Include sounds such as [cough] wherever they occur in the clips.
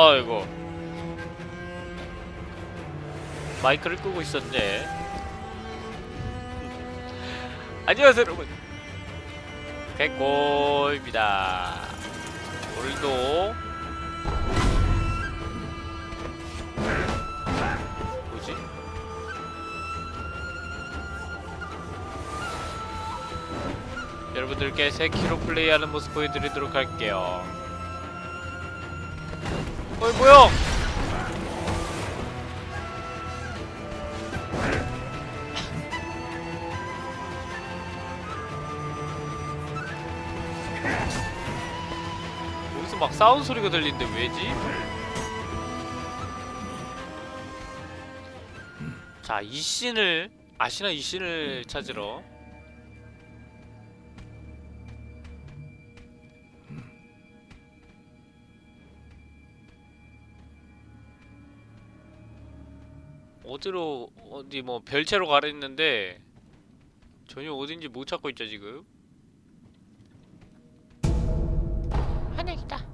아이고. 마이크를 끄고 있었네. 안녕하세요 여러분. 백골입니다. 오늘도 뭐지? 여러분들께 세키로 플레이하는 모습 보여드리도록 할게요 어이 뭐야? 여기서 막 싸우는 소리가 들리는데 왜지? 자, 이 씬을 아시나 이 씬을 찾으러 어디로 어디 뭐 별채로 가려 했는데 전혀 어딘지 못 찾고 있죠 지금. 하늘이다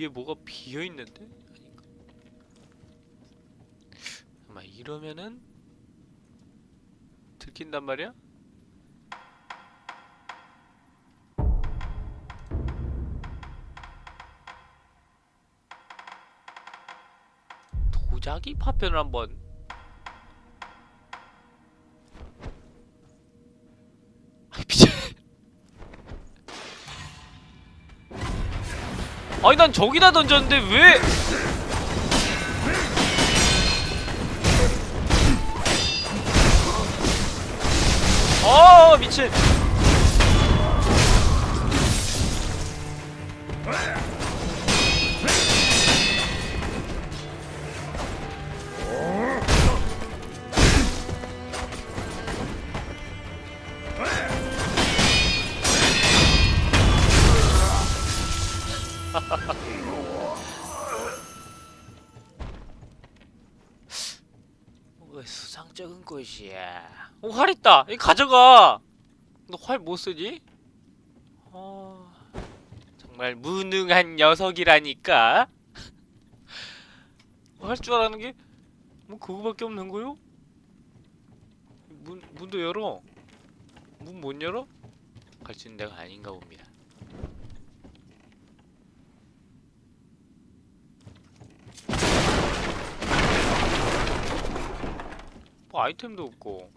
뒤에 뭐가 비어 있는데? 아닌가? 아마 이러면은 들킨단 말이야? 도자기 파편을 한번 아니 난 저기다 던졌는데 왜? 아 미친 있다! 이거 가져가! 너 활 못 쓰지? 어... 정말 무능한 녀석이라니까? [laughs] 할 줄 알아는 게 뭐 그거밖에 없는 거요? 문, 문도 열어 문 못 열어? 갈 수 있는 데가 아닌가 봅니다 뭐 아이템도 없고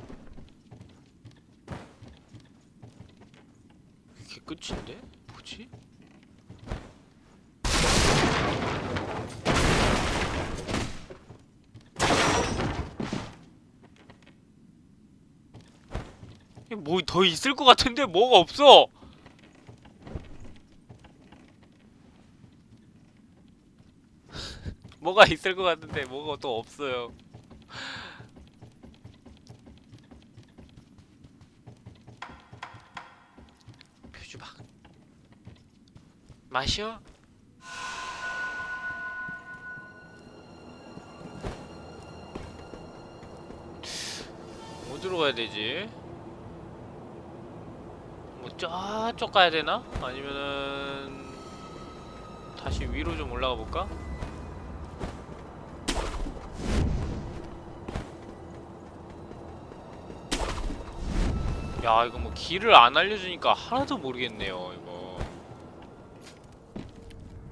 이게 끝인데? 뭐지? 뭐 더 있을 것 같은데 뭐가 없어 [laughs] 뭐가 있을 것 같은데 뭐가 또 없어요 표주박 마셔 어디로 가야 되지? 뭐 저쪽 가야 되나? 아니면은 다시 위로 좀 올라가 볼까? 야 이거 뭐 길을 안 알려주니까 하나도 모르겠네요 이거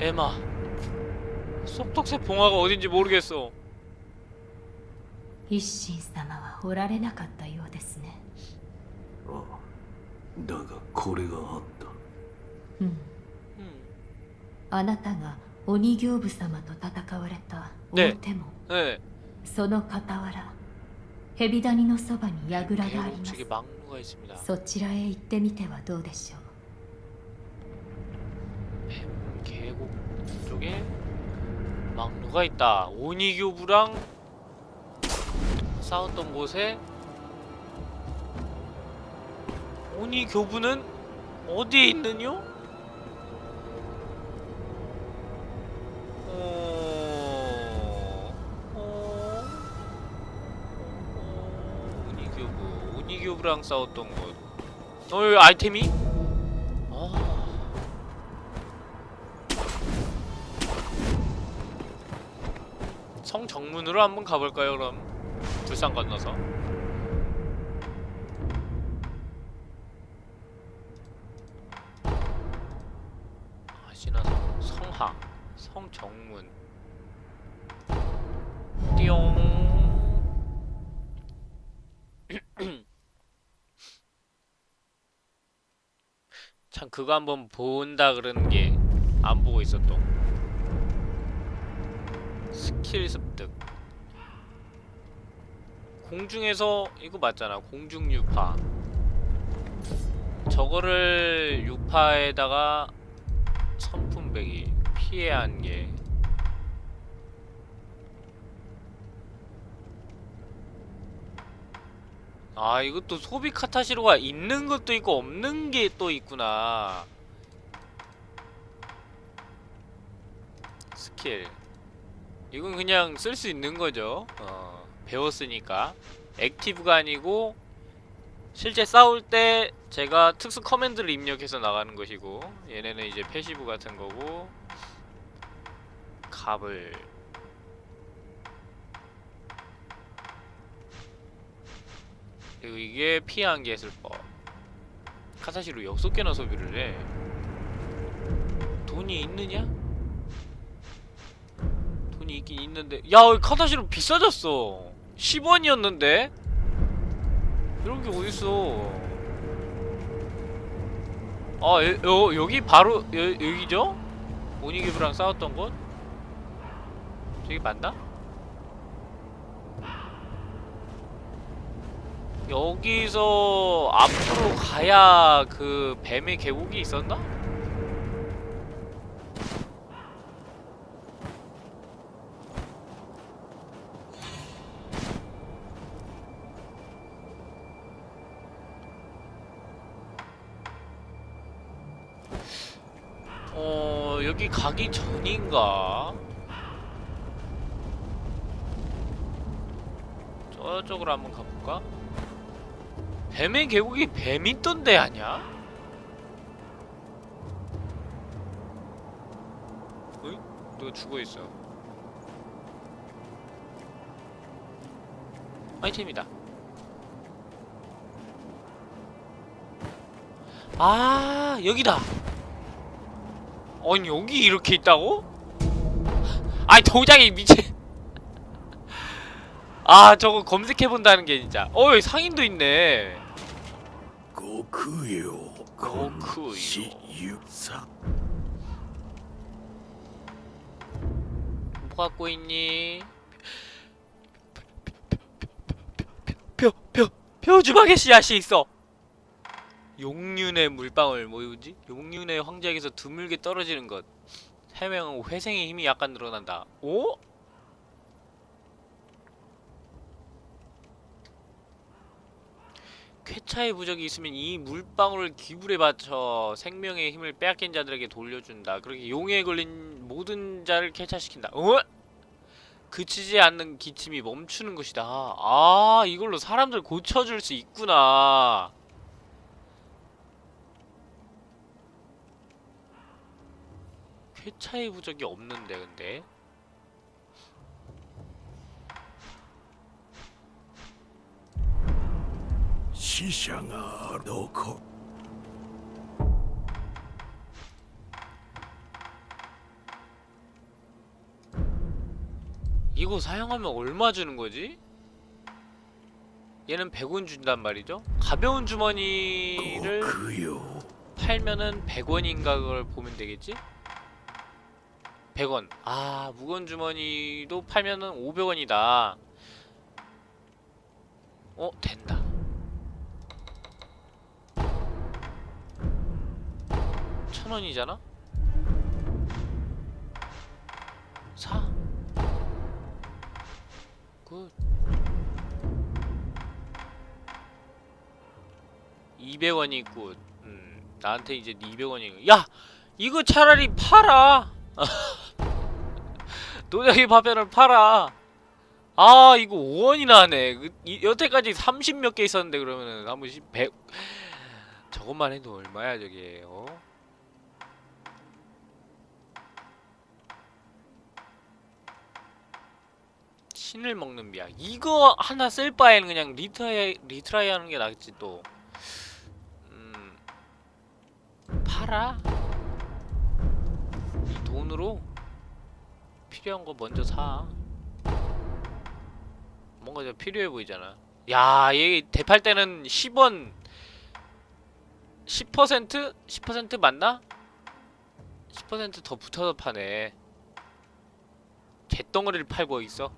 에마 쏙독새 봉화가 어딘지 모르겠어 一心様はおられなかったようですねああだがこれがあったうん 음. あなたが鬼行部様と戦われたね大手門、 네. その傍ら蛇谷のそばに櫓があり 계곡 ます 측에 막루가 있습니다. そちらへ行ってみてはどうでしょう 뱀 계곡 쪽에 막루가 있다. 오니교부랑 싸웠던 곳에 오니교부는 어디에 있느뇨? 어... 어... 어... 오니교부 오니교부랑 싸웠던 곳. 어, 아이템이? 정문으로 한번 가볼까요 그럼? 불상 건너서. 아시나성 성하 성 정문. 띠용. [clears throat] 참 그거 한번 본다 그러는 게 안 보고 있었던. 스킬 습득 공중에서 이거 맞잖아. 공중 유파. 저거를 유파에다가 선풍배기 피해 한개 아 이것도 소비 카타시로가 있는 것도 있고 없는 게 또 있구나. 스킬. 이건 그냥 쓸 수 있는 거죠. 어, 배웠으니까. active가 아니고 실제 싸울 때 제가 특수 command를 입력해서 나가는 것이고 얘네는 이제 passive 같은 거고 갑을 그리고 이게 피해 한개 해설법 카사시로 6개나 소비를 해 돈이 있느냐? 돈이 있긴 있는데 야 카다시로 비싸졌어 10원이었는데 이런 게 어딨어 아 여, 여, 여기 바로 여, 여기죠? 오니기브랑 싸웠던 곳? 저기 맞나? 여기서 앞으로 가야 그 뱀의 계곡이 있었나? 어 여기 가기 전인가? 저쪽으로 한번 가볼까? 뱀의 계곡이 뱀 있던 데 아냐? 어이? 누가 죽어있어 아이템이다 아 여기다 아니 여기 이렇게 있다고? 아니 도장이 미친 아 저거 검색해본다는 게 진짜 어이 상인도 있네 고쿠요 고쿠요 뭐 갖고 있니? 표 표 표 표 표주방에 씨앗이 있어 용륜의 물방울 뭐지? 용륜의 황제에게서 드물게 떨어지는 것. 해명은 회생의 힘이 약간 늘어난다. 오? 쾌차의 부적이 있으면 이 물방울을 기불에 바쳐 생명의 힘을 빼앗긴 자들에게 돌려준다. 그렇게 용에 걸린 모든 자를 쾌차시킨다. 어? 그치지 않는 기침이 멈추는 것이다. 아, 이걸로 사람들 고쳐줄 수 있구나. 회차의 부적이 없는데 근데 시샹아 놓고 이거 사용하면 얼마 주는 거지? 얘는 100원 준단 말이죠? 가벼운 주머니를 팔면은 100원인가 그걸 보면 되겠지? 100원. 아, 무거운 주머니도 팔면은 500원이다. 어, 된다. 천 원이잖아? 사. 굿. 200원이 good. 음, 나한테 이제 200원이. 야! 이거 차라리 팔아! [laughs] 도자기 파편을 팔아! 아, 이거 5원이나 하네. 그, 이, 여태까지 30 몇 개 있었는데, 그러면은, 한 번씩 100. 저것만 해도 얼마야, 저게, 어? 신을 먹는 비야. 이거 하나 쓸 바에는 그냥 retry, retry 하는 게 낫지, 또. 음, 팔아? 이 돈으로 필요한 거 먼저 사. 뭔가 좀 필요해 보이잖아. 야, 얘 대팔 때는 10원 10%? 10% 맞나? 10%더 붙어서 파네. 개덩어리를 팔고 있어.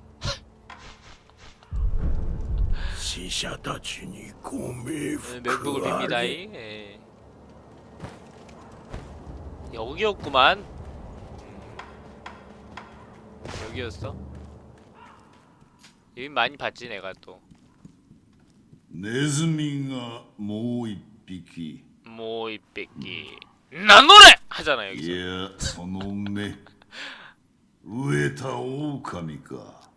死者たちにご冥 네, 福 멘붕을 あ 빕니다. れ 이. 예. 여기였구만. 음. 여기였어. 여기 많이 봤지 내가 또. ネズミがもう一匹 뭐 이뺏기 나노래 하잖아 い 여기서. やその目飢えた狼か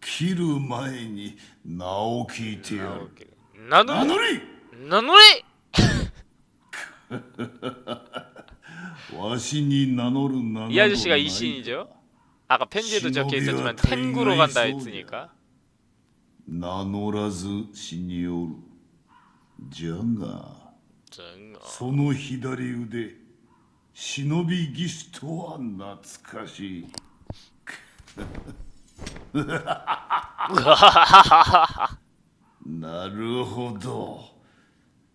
切る前に名を聞いてやる 나노래 名乗り 나노래 わしに名乗る名など 이 아저씨가 ない 이 신이죠. 아까 편지에도 적혀 신호비와 있었지만 탱구로 간다 타이거의 했으니까. 名乗らず死におるじゃが 정 その左腕忍び技師とは懐かしいなるほど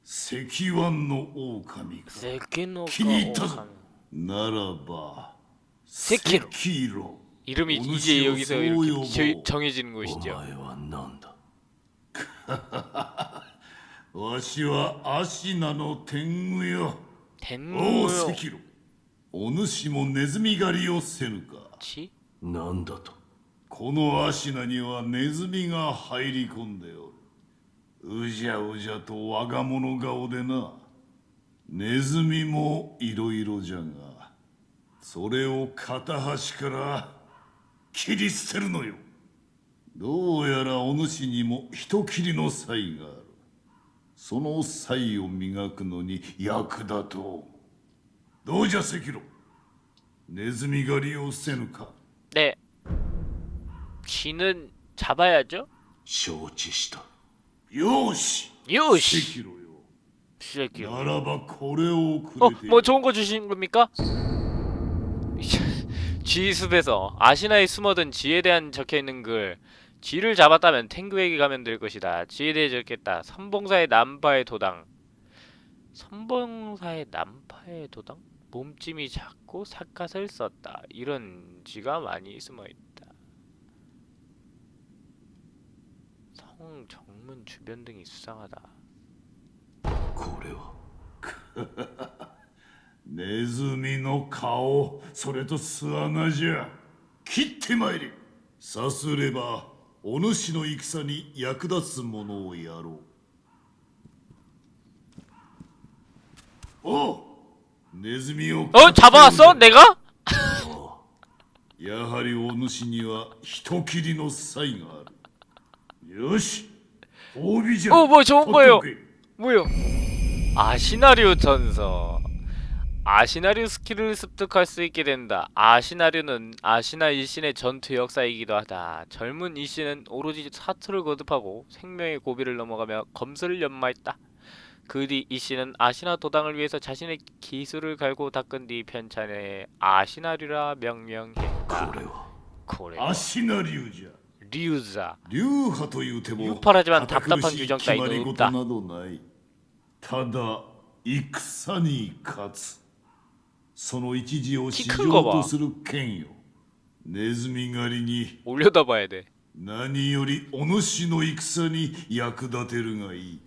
石腕の狼か 세키노가 気に入ったぞ 오카미. ならばセキロキロ 이름이 오늘 이제 시어 여기서 소요 이렇게 뭐. 저- 정해지는 お 것이죠. 前は何だわしはアシナの天狗よおう 덴무요. 赤炉お主もネズミ狩りをせぬか 치? 何だとこのアシナにはネズミが入り込んでおるうじゃうじゃと我が物顔でなネズミもいろいろじゃがそれを片端から 切り捨てるのよどうやらお主にも人斬りの才があるその才を磨くのに役立とうどうじゃ赤炉ネズミ狩りをせぬか 네. 쥐는 잡아야죠. 承知したよし 요시. 赤炉よ 시작해요. ならばこれをく 어, れて 뭐 좋은 거 주신 겁니까? 지숲에서 아시나에 숨어든 지에 대한 적혀있는 글 G를 잡았다면 탱그에게 가면 될 것이다. G에 대해 적겠다. 선봉사의 남파의 도당 선봉사의 남파의 도당? 몸짐이 작고 삿갓을 썼다. 이런 G가 많이 숨어있다. 성, 정문 주변 등이 수상하다. 고려워. [laughs] ネズミの顔それと巣穴じゃ切ってまいれさすればお主の戦に役立つものをやろうおうネズミを 어 잡아왔어? 내가? [laughs] やはりお主には人斬りの才があるよし褒美じゃ 어, 뭐 좋은 거예요. 取っとけ 뭐요? 아시나리오 전서. 아시나리오 스킬을 습득할 수 있게 된다. 아시나리오는 아시나 일신의 전투 역사이기도 하다. 젊은 일신은 오로지 사투를 거듭하고 생명의 고비를 넘어가며 검술을 연마했다. 그 뒤 이씨는 아시나 도당을 위해서 자신의 기술을 갈고 닦은 뒤 편찬에 아시나리라 명명했다. これは 고래. アシナ流じゃ 류 리우자 流派という手も 유파라지만 堅苦 답답한 しい 규정 決ま 따위는 り事 없다 などないただ戦に勝つ その一時を市場とする剣よネズミ狩りに 올려다 봐야 돼 何よりお主の戦に役立てるがいい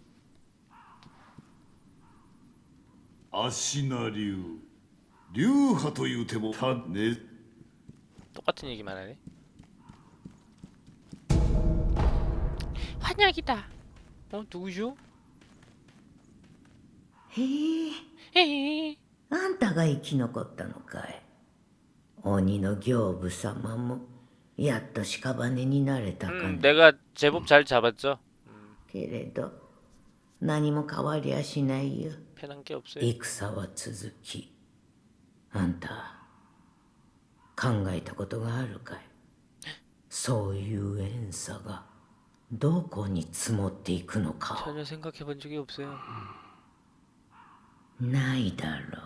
足名流流派という手もたね 똑같은 얘기만 하네 환약이다 어 누구죠? へえ 헤헤 あんたが生き残ったのかい鬼の行部様もやっと屍になれたか 음, ね、 내가 제법 잘 잡았죠 けれど何も変わりやしないよ 편한 게 없어요 戦は続きあんた考えたことがあるかいそういう怨嗟がどこに積もっていくのか 전혀 생각해 본 적이 없어요 ないだろう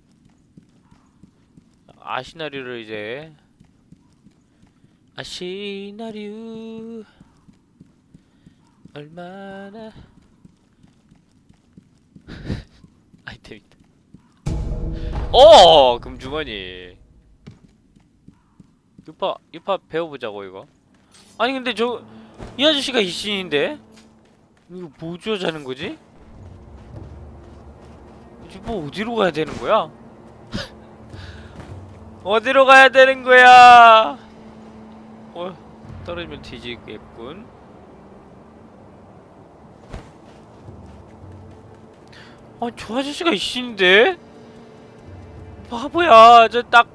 아시나류를 이제 아시나류 얼마나 [laughs] 아이템 있다 어 금주머니 유파 유파 배워보자고 이거 아니 근데 저 이 아저씨가 이신인데 이거 뭐 주자는 거지? 이제 뭐 어디로 가야 되는 거야? 어디로 가야 되는 거야? 어 떨어지면 뒤지겠군. 아 저 아저씨가 이신인데? 바보야 저 딱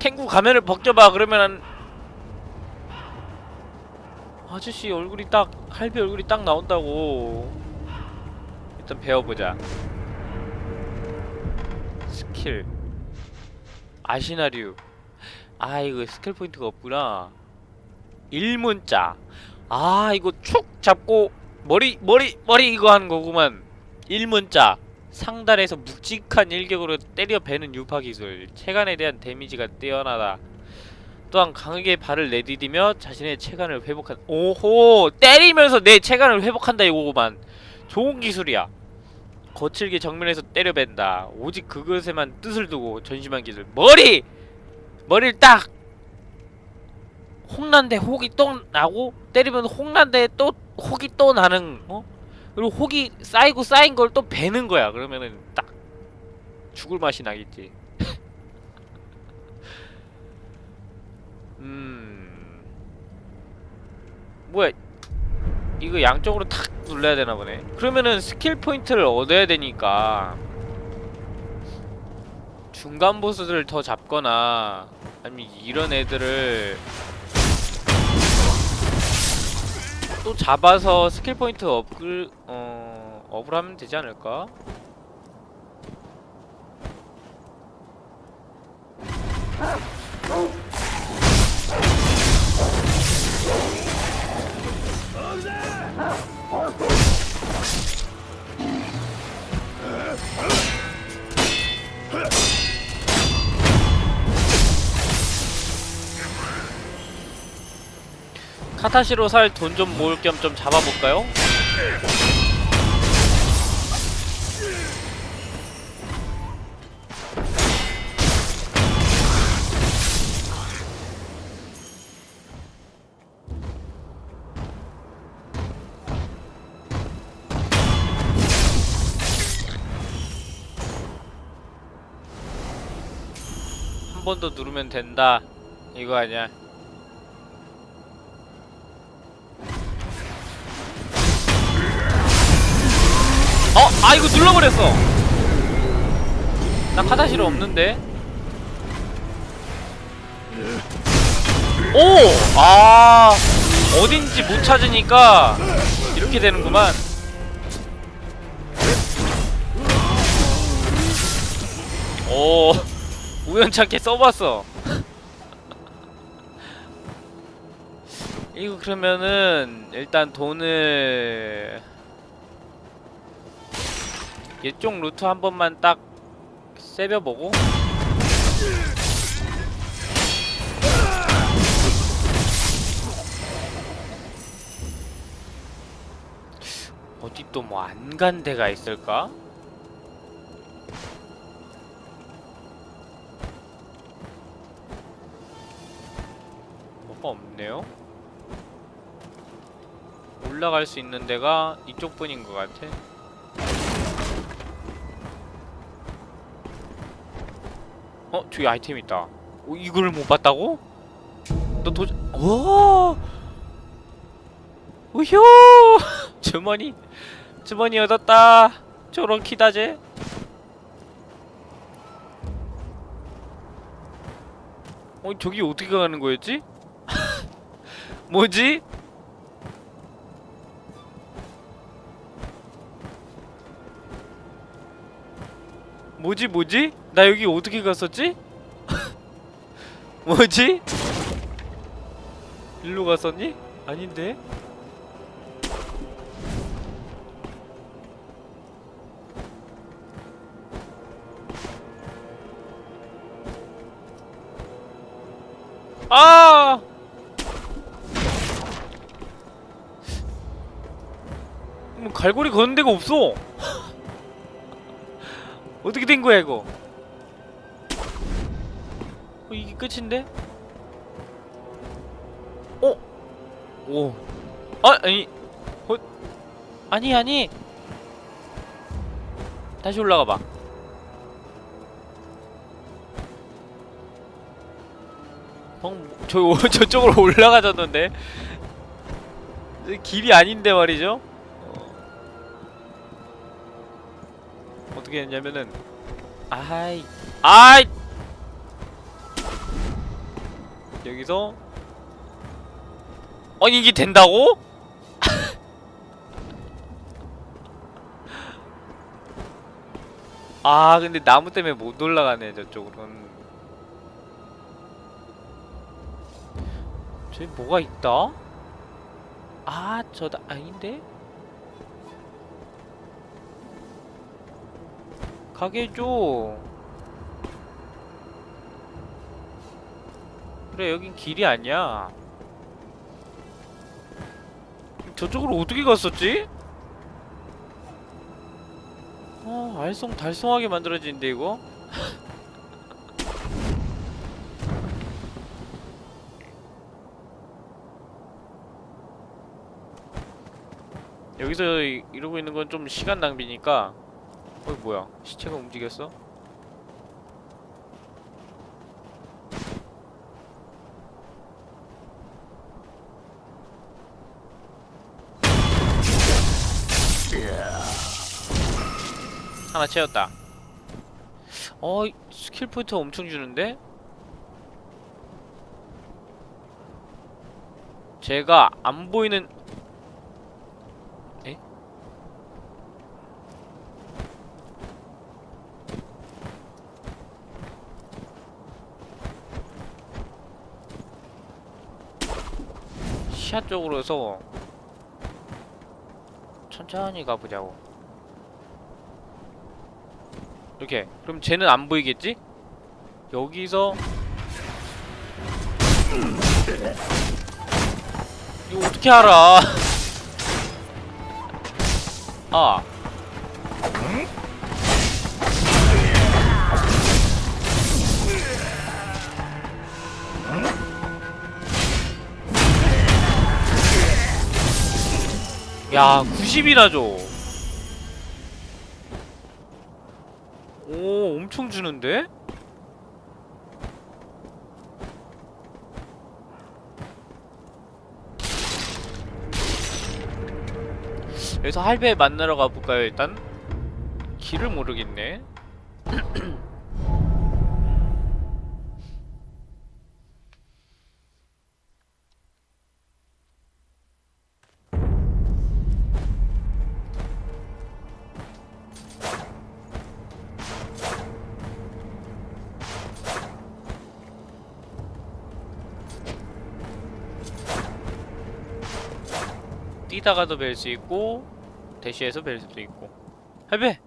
탱구 가면을 벗겨봐 그러면 아저씨 얼굴이 딱 할비 얼굴이 딱 나온다고 일단 배워보자 아시나류? 아 이거 스킬 포인트가 없구나. 일문자. 아 이거 축 잡고 머리 머리 머리 이거 하는 거구만. 일문자. 상단에서 묵직한 일격으로 때려 베는 유파 기술. 체간에 대한 데미지가 뛰어나다. 또한 강하게 발을 내디디며 자신의 체간을 회복한 오호! 때리면서 내 체간을 회복한다 이거구만. 좋은 기술이야 거칠게 정면에서 때려 벤다. 오직 그것에만 뜻을 두고 전심한 기술. 머리! 머리를 딱! 홍난데 혹이 또 나고 때리면 홍난데 또 혹이 또 나는 어? 그리고 혹이 쌓이고 쌓인 걸 또 베는 거야. 그러면은 딱! 죽을 맛이 나겠지. [laughs] 음. 뭐야 이거 양쪽으로 탁 눌러야 되나 보네 그러면은 스킬 포인트를 얻어야 되니까 중간 보스들을 더 잡거나 아니면 이런 애들을 또 잡아서 스킬 포인트 업글 어 업을 하면 되지 않을까? 카타시로 살 돈 좀 모을 겸 좀 잡아볼까요? 번 더 누르면 된다 이거 아니야 어! 아 이거 눌러버렸어! 나 카다시로 없는데? 오! 아 어딘지 못 찾으니까 이렇게 되는구만 오 우연찮게 써봤어 이거 그러면은 일단 돈을 이쪽 루트 한 번만 딱 세벼보고 어디 또 뭐 안 간 데가 있을까? 뭐가 없네요? 올라갈 수 있는 데가 이쪽 뿐인 것 같아 어? 저기 아이템 있다 어, 이걸 못 봤다고? 너 도... 오! 우효! 주머니 주머니 얻었다 저런 키다제 어 저기 어떻게 가는 거였지? 뭐지? 뭐지 뭐지? 나 여기 어떻게 갔었지? [laughs] 뭐지? 일로 갔었니? 아닌데? 아! 갈고리 거는 데가 없어. 어떻게 된 거야 이거? 어, 이게 끝인데? 어? 오. 아, 아니. 어? 아니 아니. 다시 올라가 봐. 방, 저, [laughs] 저쪽으로 [laughs] 올라가졌는데? 길이 아닌데 말이죠? 어떻게 했냐면은 아이 아이 여기서 아니 이게 된다고? [laughs] 아 근데 나무 때문에 못 올라가네 저쪽으로는 저기 뭐가 있다? 아 저다 아닌데? 가게 해줘 그래 여긴 길이 아니야 저쪽으로 어떻게 갔었지? 아 알쏭달쏭하게 만들어지는데 이거? [laughs] 여기서 이- 이러고 있는 건 좀 시간 낭비니까 어 뭐야 시체가 움직였어? 하나 채웠다 어 스킬 포인트 엄청 주는데? 제가 안 보이는 에? 시야 쪽으로 해서 천천히 가보자고. 이렇게. 그럼 쟤는 안 보이겠지? 여기서 이거 어떻게 알아? [laughs] 아 야, 90이나 줘. 오, 엄청 주는데? 여기서 할배 만나러 가볼까요, 일단? 길을 모르겠네. [clears throat] 뛰다가도 뵐 수 있고 대시해서 뵐 수도 있고. 할배!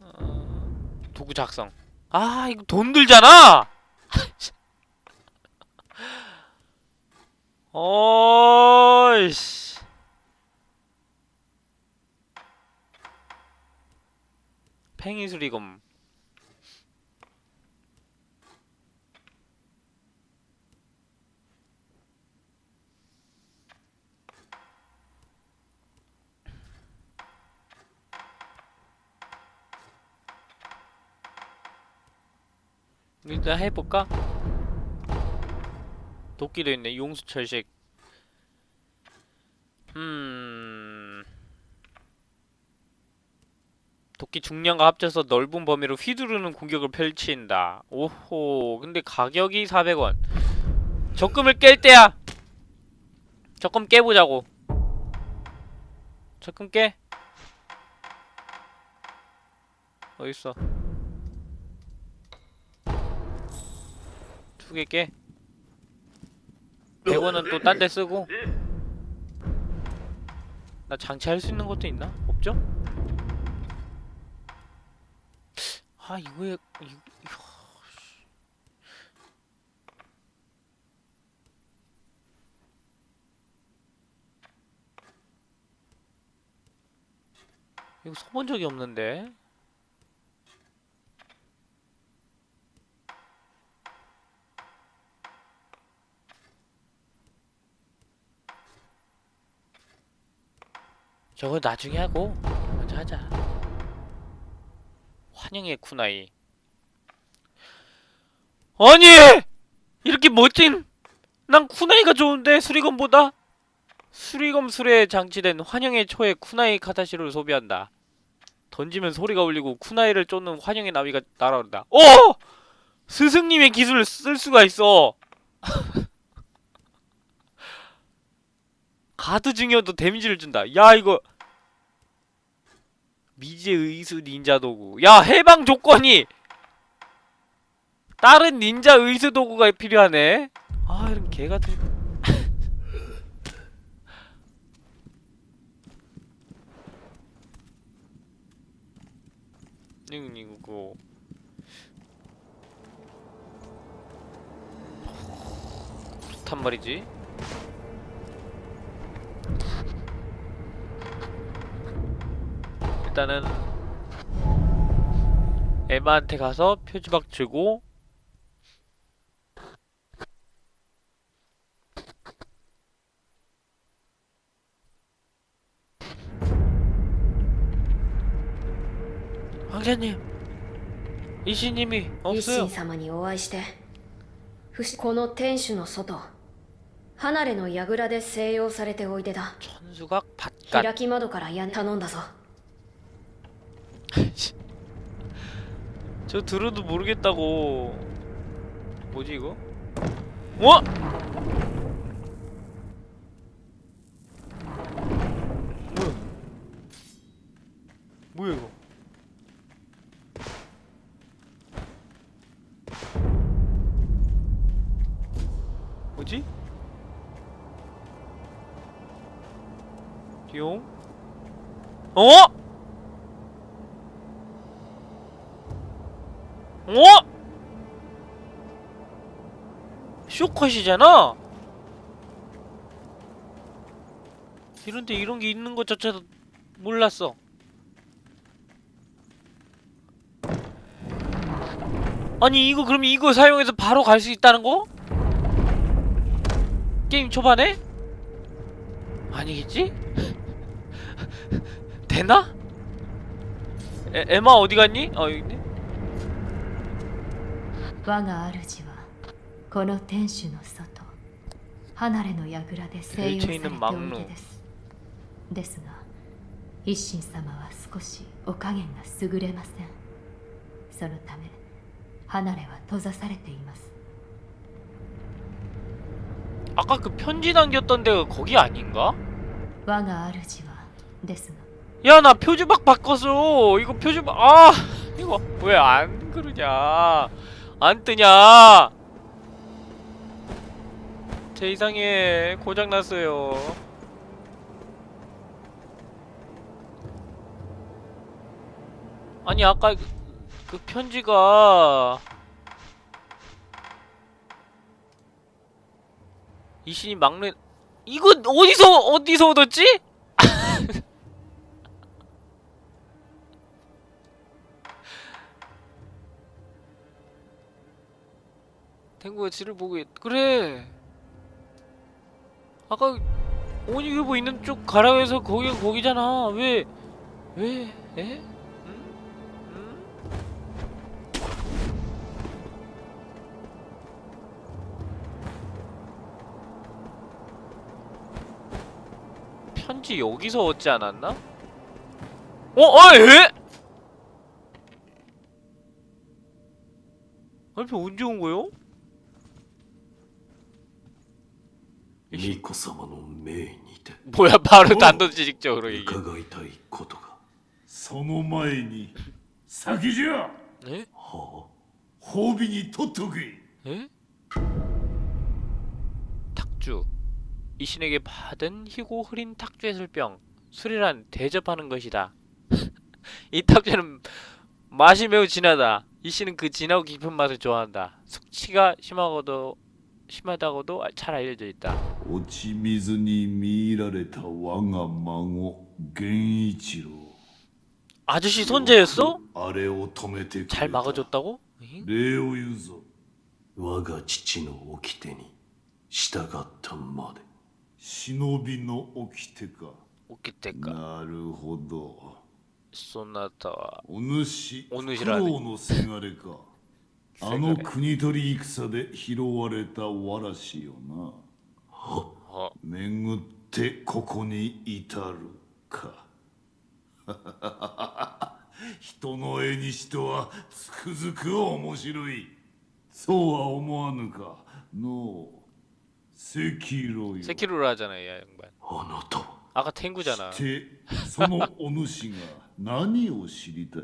어, 도구 작성. 아 이거 돈 들잖아! [laughs] 어이씨. 팽이수리검 일단 해볼까? 도끼도 있네 용수 철식. 음... 도끼 중량과 합쳐서 넓은 범위로 휘두르는 공격을 펼친다. 오호 근데 가격이 400원. 적금을 깰 때야. 적금 깨보자고. 적금 깨. 어딨어 두개 깨. 100원은 또 딴 데 쓰고. 나 장치할 수 있는 것도 있나? 없죠? 아 이거에 이, 이거, 씨. 이거 써본 적이 없는데. 저거 나중에 하고 먼저 하자. 환영의 쿠나이. 아니! 이렇게 멋진 난 쿠나이가 좋은데 수리검보다 수리검 술에 장치된 환영의 초의 쿠나이 카타시를 소비한다. 던지면 소리가 울리고 쿠나이를 쫓는 환영의 나비가 날아온다. 오! 스승님의 기술을 쓸 수가 있어. [laughs] 가드 중이어도 데미지를 준다. 야 이거 미제 의수 닌자 도구. 야 해방 조건이 다른 닌자 의수 도구가 필요하네. 아 이런 개 같은. 이거 이거 [laughs] 그렇단 말이지. 일단은 에마한테 가서 표지박 주고 황제님 이씨님이 一 없어요 心様にお会いして不死この天守の外離れの櫓で静養されておいでだ 천수각 밭간 開き窓から屋根頼んだぞ 저 들어도 모르겠다고 뭐지 이거? 어? 컷이잖아? 이런데 이런 게 있는 것 자체도 몰랐어. 아니 이거 그럼 이거 사용해서 바로 갈 수 있다는 거? 게임 초반에? 아니겠지? [laughs] 되나? 에, 에마 어디 갔니? 어 여기 있네. この天守の外離れの櫓で静養されておいでですですが一心様は少しお加減が優れませんそのため離れは閉ざされています 아까 그 편지 남겼던 데가 거기 아닌가? 我が主はですが 야 나 표지박 바꿨어 이거 표지박 아 이거 왜 안 그러냐 안 뜨냐 제 이상해 고장 났어요. 아니 아까 그, 그 편지가 이신이 막내 이거 어디서 어디서 얻었지? [laughs] 탱구가 지를 보고 있... 그래 아까 오니규보 있는 쪽 가라고 해서 거기가 거기잖아 왜 왜? 에? 응? 응? 편지 여기서 얻지 않았나? 어? 아 에? 알피 언제 온 거요? 미코 사마노 메이 니테. 뭐야 바로 단도직적으로 얘기. 가가이타이 코토가. 소노 마에니 사기지야. 네? 호. 호빈이 토토기. 네? 예? 탁주. 이 신에게 받은 희고 흐린 탁주 해술병. 술이란 대접하는 것이다. [laughs] 이 탁주는 맛이 매우 진하다. 이 씨는 그 진하고 깊은 맛을 좋아한다. 숙취가 심하고도 심하다고도 잘 알려져 있다. 오치미즈니 미라레타 왕아 망오 겐이치로. 아저씨 손재였어? 잘 막아줬다고? 레오 유소. 와가 치치노 오키테니 시다갔던 마데. 시노비노 오키테가. 오키테가. 나르호도. 소나타와. 오누시. 오누시라네. あの国取り戦で拾われたわらしよな 어, 巡ってここに至るか[laughs] 人の絵にしてはつくづく面白いそうは思わぬかのう赤色よ 세키로를 하잖아 이 양반 あなたは 아까 탱구잖아 してそのお主が何を知りたい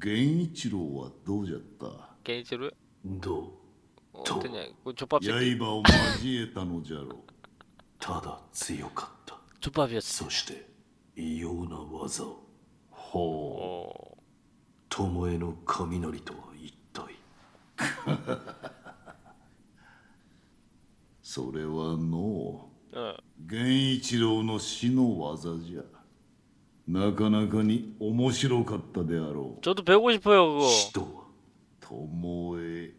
源一郎はどうじゃった？源一郎？どう？と刃を交えたのじゃろ。うただ強かった。チョパピアそして異様な技を。ほう。巴の雷とは一体？[laughs] それはの、う。源、一郎の死の技じゃ。なかなかに面白かったであろう 저도 배우고 싶어요 그거 死とは巴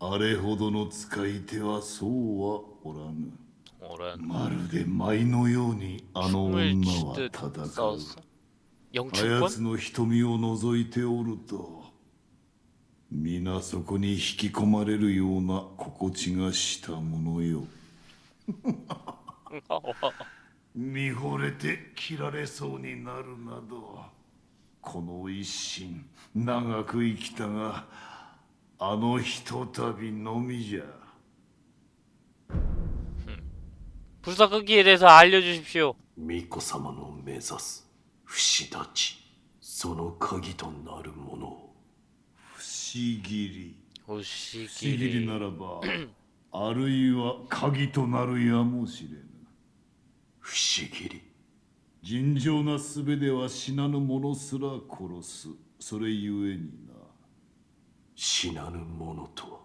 あれほどの使い手はそうはおらぬ 오란 まるで舞のようにあの 춤을 女は 추듯 戦う 싸웠어 あや 영춘권? つの瞳を覗いておると皆そこに引き込まれるような心地がしたものよ [laughs] 見惚れて切られそうになるなどこの一心長く生きたがあのひとたびのみじゃ 불사 끄기에 대해서 알려주십시오 巫女様の目指す不死立ちその鍵となるものを不思議り不思議り 오시기리 ならば[clears throat] あるいは鍵となるやもしれぬ 不思議。り尋常なすべては死なぬ者すら殺す。それゆえにな。死なぬ者とは？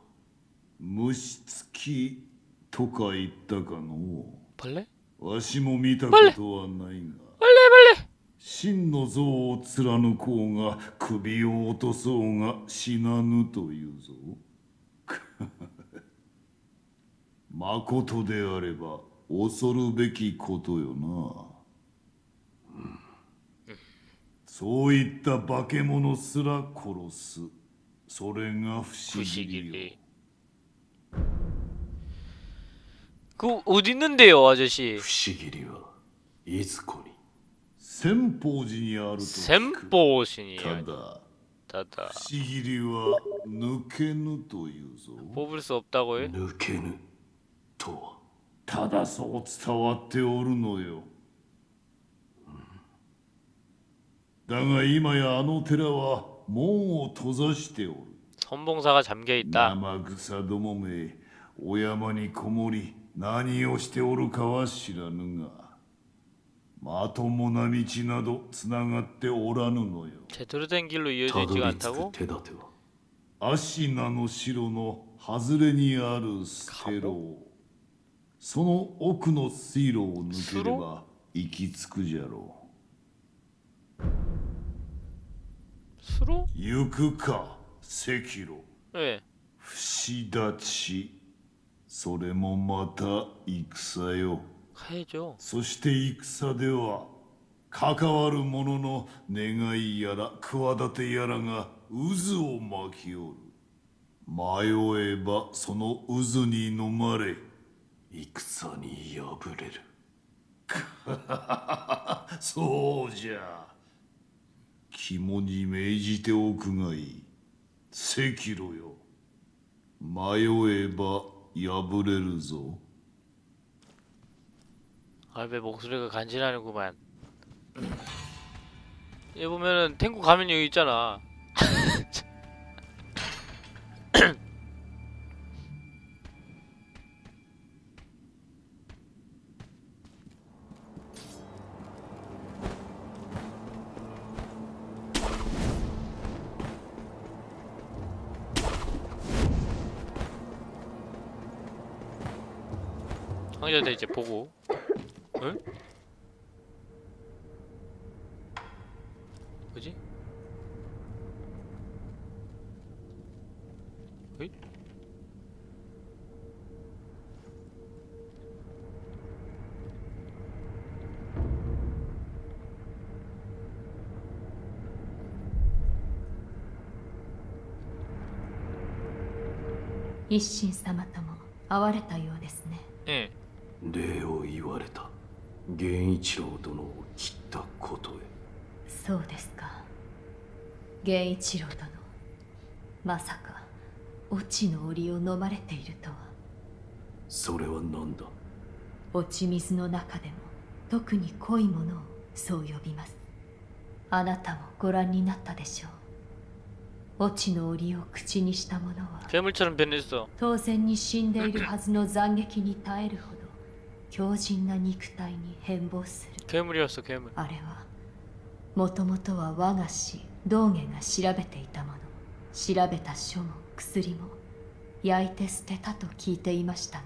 虫つきとか言ったかのわしも見たことはないが。真の像を貫こうが首を落とそうが死なぬというぞ。[laughs] まことであれば恐るべきことよなそういった化け物すら殺す それが不思議よ 부시기리 그 어디 있는데요 아저씨 不思議りはいずこに千宝寺にあると聞く 셈보신이 ただ 다다 不思議りは抜けぬというぞ 뽑을 수 없다고요? 抜けぬとは ただそう伝わっておるのよだが今やあの寺は門を閉ざしておる 선봉사가 잠겨 있다 生草どもめお山にこもり何をしておるかは知らぬがまともな道などつながっておらぬのよ 제대로 된 길로 た 이어져 ど 있지가 り着く 않다고? 手立ては芦名の城の外れにあるステロ その奥の水路を抜ければ行き着くじゃろう。スロ行くか赤炉。ええ。不死立ち。それもまた戦よ。そして戦では関わる者の願いやら企てやらが渦を巻きおる。迷えばその渦に飲まれ戦に敗れる[laughs] そうじゃ肝に銘じておくがいい赤路よ迷えば敗れるぞ 아 왜 목소리가 간지나는구만 얘 보면은 탱고 가면 여기 있잖아 보고 응? 뭐지? 어이?一心様とも会われたようですね 예. 礼を言われた。源一郎殿を切ったことへ。そうですか。源一郎殿。まさか落ちの檻を飲まれているとは。それは何だ？落ち水の中でも特に濃いものをそう呼びます。あなたもご覧になったでしょう。落ちの檻を口にした者は当然に死んでいるはずの斬撃に耐えるほど強靭な肉体に変貌する 괴물이었어 괴물 あれはもともとは我が師道元が調べていたもの調べた書も薬も焼いて捨てたと聞いていましたが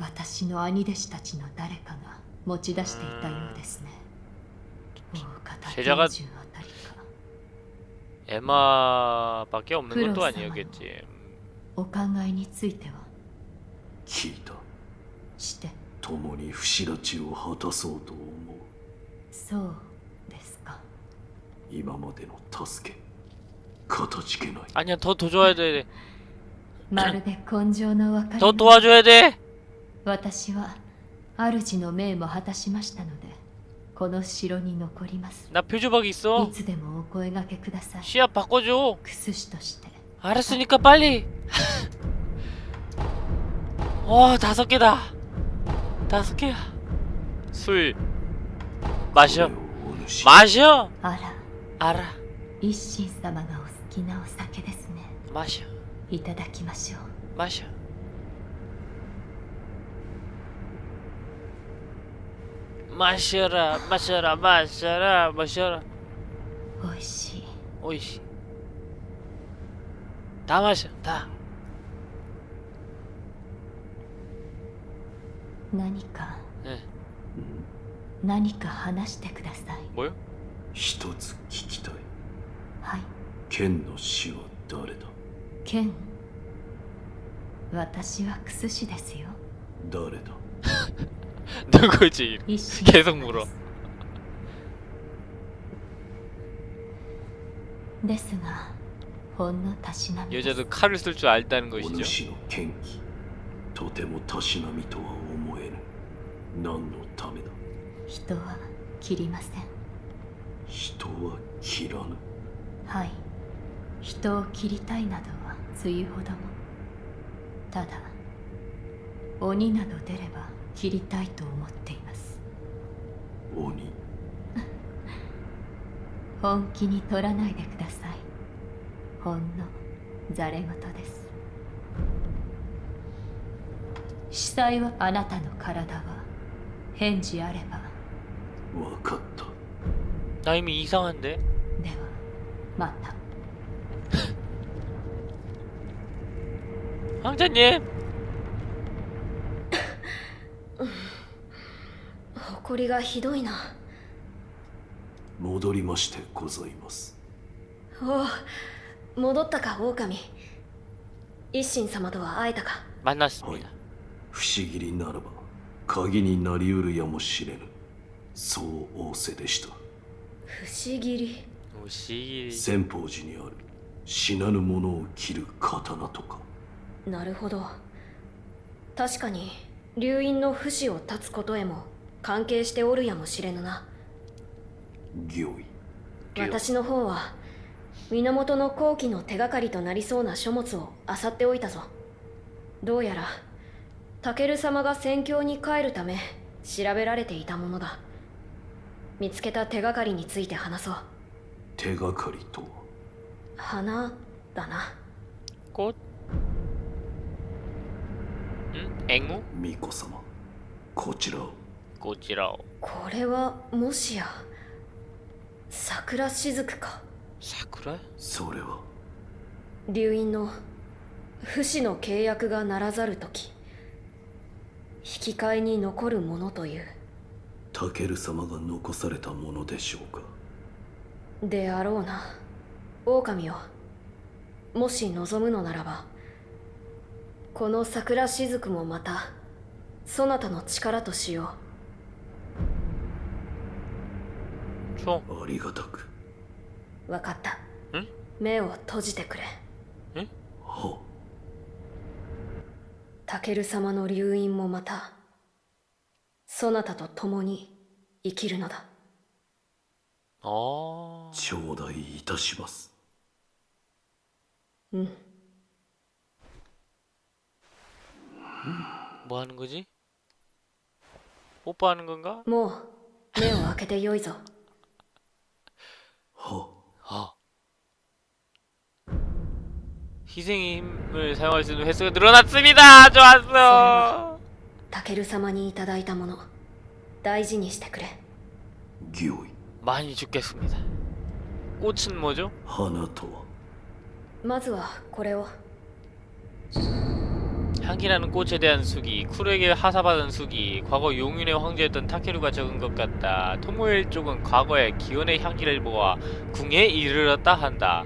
私の兄弟子たちの誰かが持ち出していたようですね大方 제자가 90あたりか 에마밖에 없는 것도 그렇사와요. 아니었겠지 음, お考えについては聞いた して共に不死立ちを果たそうと思うそうですか今までの助けかたじけない 아니야 더 도와줘야 돼. [laughs] まるで根性の分かり 더 도와줘야 돼. 私は主の命も果たしましたのでこの城に残ります 나 표주박 い 있어. つでもお声掛けください 시합 바꿔줘. クス師として 알았으니까 빨리. [laughs] 와 다섯 개다. 다섯 개야. 술 こ 마셔. れをお主 마셔. あら 알아. 一心様がお好きなお酒ですね 마셔. いただきましょう 마셔. 마셔라, 마셔라, 마셔라, 마셔라. おいしい 오이씨. 다 마셔, 다. 何か 예. 何か話してください 뭐요? 一つ聞きたいはい剣の死は誰だ剣私はクス師ですよ誰だ 누구지? 一心 계속 물어. ですが ほんのたしなみです 여자도 칼을 쓸 줄 알다는 お 것이죠 主の剣気とてもたしなみとは思えぬ 何のためだ？人は切りません。人は切らぬ？はい。人を切りたいなどはつゆほども。ただ鬼など出れば切りたいと思っています。鬼？[laughs] 本気に取らないでください。ほんのざれ言です。司祭はあなたの体は返事あればわかった 나 이미 이상한데? ではまた 황자님 [laughs] [laughs] 誇りがひどいな戻りましてございますおお戻ったか狼一心様とは会えたか 만났습니다 不思議にならば 鍵になりうるやもしれぬ。そう仰せでした。不思議。り오시先方寺にある。死なぬ者を切る刀とか。なるほど。確かに流院の不死を断つことへも関係しておるやもしれぬな。御意。私の方は源の後期の手がかりとなりそうな書物を漁っておいたぞ。どうやらタケル様が戦況に帰るため調べられていたものだ。見つけた手がかりについて話そう。手がかりと花だな。こん援護巫女様こちらこちらをこれはもしや桜しずくか？桜それは。流院の不死の契約がならざる時。引き換えに残るものという。タケル様が残されたものでしょうか？であろうな。狼よもし望むのならばこの桜しずくもまたそなたの力としよ총ありがたく。うわかった。ん？目を閉じてくれ。はタケル様の流院もまたそなたと共に生きるのだ 어... 頂戴いたしますうん 뭐 하는 거지? 뽀뽀하는 건가? もう目を開けてよいぞは 아. 희생의 힘을 사용할 수 있는 횟수가 늘어났습니다! 좋았어! 기오이 많이 죽겠습니다. 꽃은 뭐죠? 하나토와 향기라는 꽃에 대한 수기, 쿠르에게 하사받은 수기, 과거 용인의 황제였던 타케루가 적은 것 같다. 토모일 쪽은 과거의 기원의 향기를 모아 궁에 이르렀다 한다.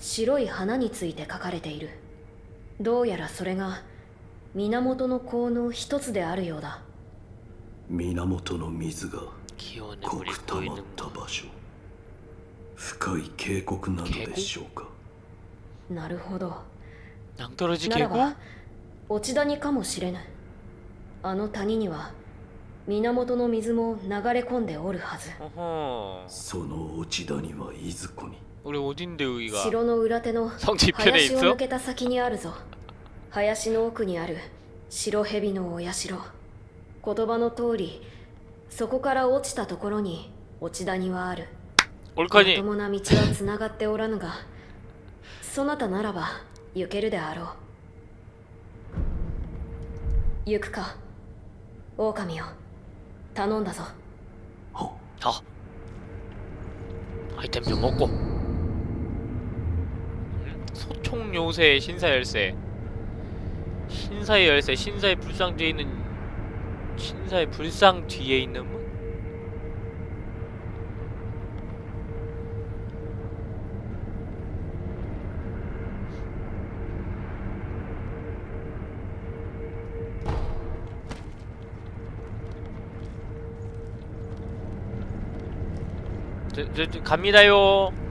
白い花について書かれている。どうやらそれが源の効能一つであるようだ。源の水が濃くたまった場所。深い渓谷なのでしょうか。なるほど。ならば落ち谷かもしれぬ。あの谷には源の水も流れ込んでおるはず。その落ち谷はいずこに。우리 어딘데 여기가 城の裏手の 성지편에 林を 있어? 抜けた先にあるぞ林の奥にある白蛇のお社言葉の通りそこから落ちたところに落ち谷はあるま 올커니 ともな道はつながっておらぬがそなたならば行けるであろう行くか狼よ頼んだぞは 자 아이템 좀 먹고 음? 소 총 요새 신사 열쇠 신사의 열쇠 신사의 불상 뒤에 있는 신사의 불상 뒤에 있는 문? 저, 저, 저 갑니다요.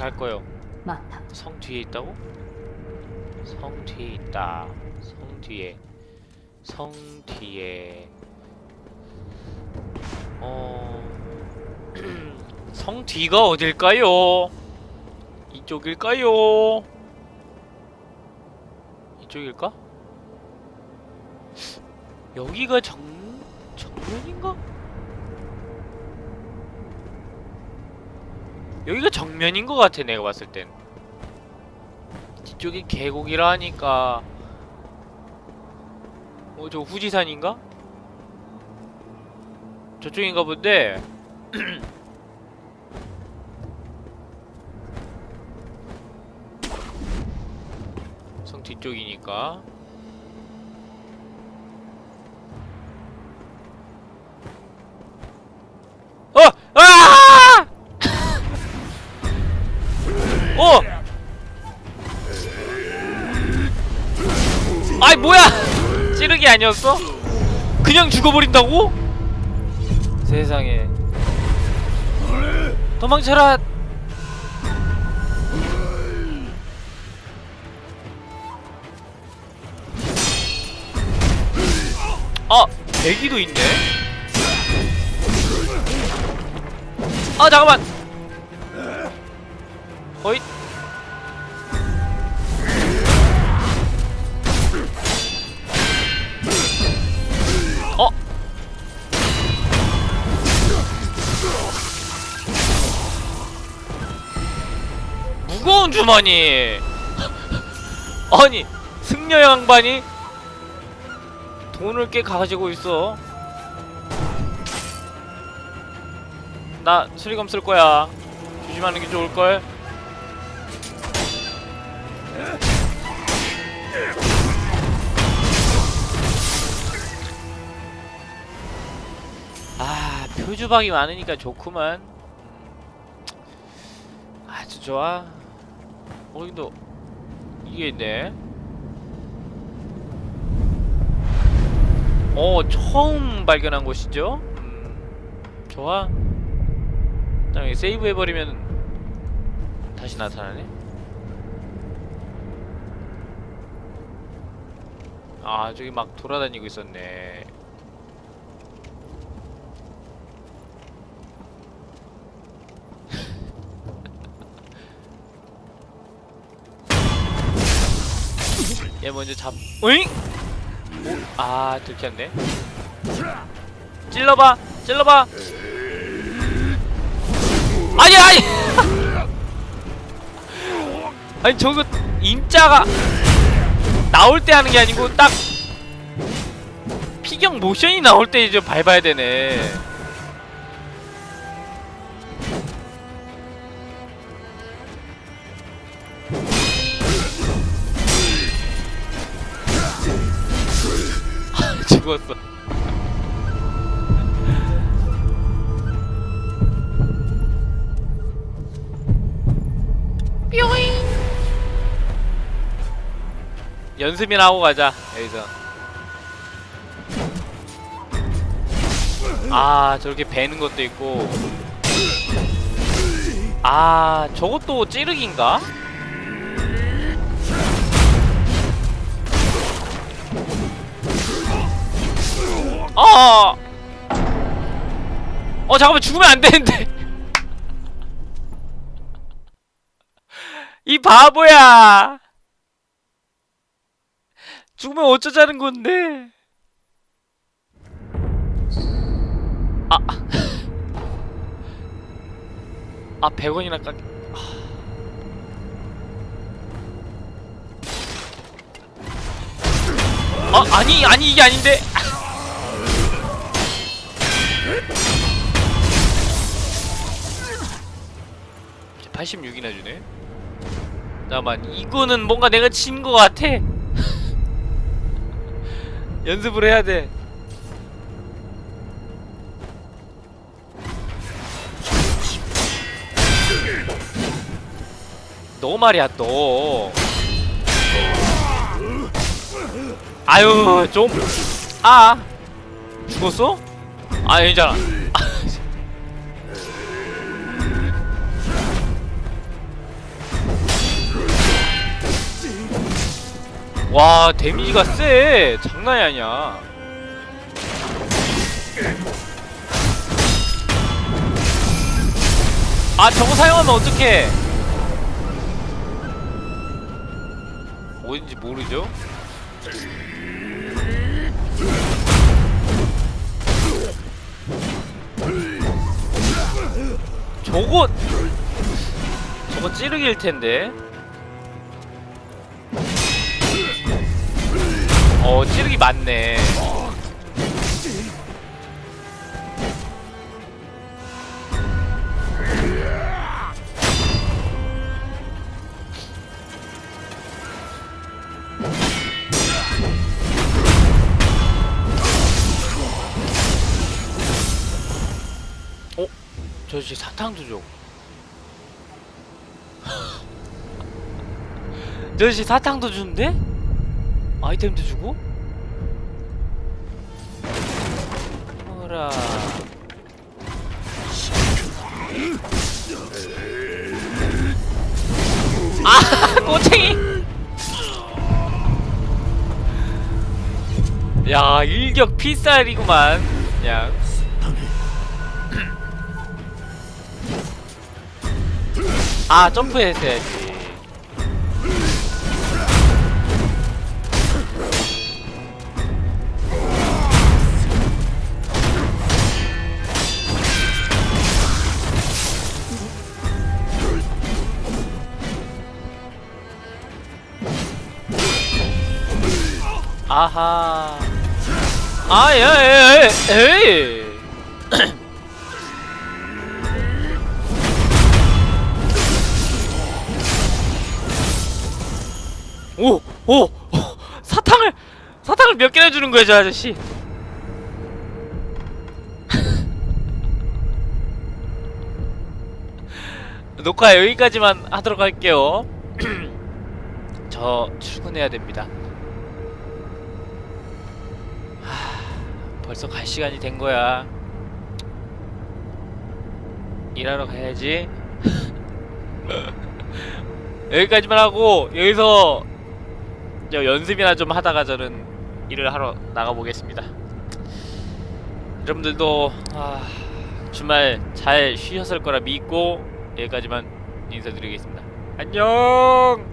갈 거요. また성 뒤에 있다고? 성 뒤에 있다. 성 뒤에. 성 뒤에. 어. [clears throat] 성 뒤가 어딜까요? 이쪽일까요? 이쪽일까? 여기가 정 정면인가? 여기가 정면인 것 같아 내가 봤을 땐. 뒤쪽이 계곡이라 하니까. 어 저 후지산인가? 저쪽인가 본데. [clears throat] 성 뒤쪽이니까 아니었어? 그냥 죽어버린다고? 세상에 도망쳐라! 아! 대기도 있네? 아 잠깐만! 무거운 주머니 아니 승려 양반이 돈을 꽤 가지고 있어. 나 수리검 쓸 거야. 조심하는 게 좋을걸? 아 표주박이 많으니까 좋구만. 아주 좋아 어기도 이게 있네. 어 처음 발견한 곳이죠? 음, 좋아. 그다음에 세이브 해버리면 다시 나타나네. 아 저기 막 돌아다니고 있었네 얘 먼저 잡 으잉? 오, 아 들켰네. 찔러봐 찔러봐. 아니 아니. [laughs] 아니 저거 임자가 나올 때 하는 게 아니고 딱 피경 모션이 나올 때 이제 밟아야 되네 연습이나 하고 가자 여기서 아 저렇게 베는 것도 있고 아 저것도 찌르기인가? 어! 어 잠깐만 죽으면 안 되는데 [laughs] 이 바보야 죽으면 어쩌자는 건데? 아. 아 100원이나 깎 아. 아니 아니 이게 아닌데. 86이나 주네? 잠깐만 이거는 뭔가 내가 진 거 같아 연습을 해야 돼. 너 말이야 너 아유 좀 아! 죽었어? 아 괜찮아 와 데미지가 세 장난이 아니야. 아 저거 사용하면 어떡해? 어딘지 모르죠? 저거 저거 찌르기일 텐데 어 찌르기 맞네 어? 저 아저씨 사탕도 줘. 저 아저씨 사탕도 주는데? 아이템도 주고? 어라. 아, [laughs] 꼬챙이! 야, 일격 필살이구만. 야. [clears throat] 아, 점프했어야지. 아하. 아, 예, 예, 예, 에이. 오, 오, 오, 사탕을, 사탕을 몇 개나 주는 거야, 저 아저씨. [laughs] 녹화 여기까지만 하도록 할게요. [clears throat] 저 출근해야 됩니다. 벌써 갈 시간이 된 거야. 일하러 가야지. [laughs] 여기까지만 하고 여기서 저 연습이나 좀 하다가 저는 일을 하러 나가 보겠습니다. 여러분들도 아, 주말 잘 쉬셨을 거라 믿고 여기까지만 인사드리겠습니다. 안녕.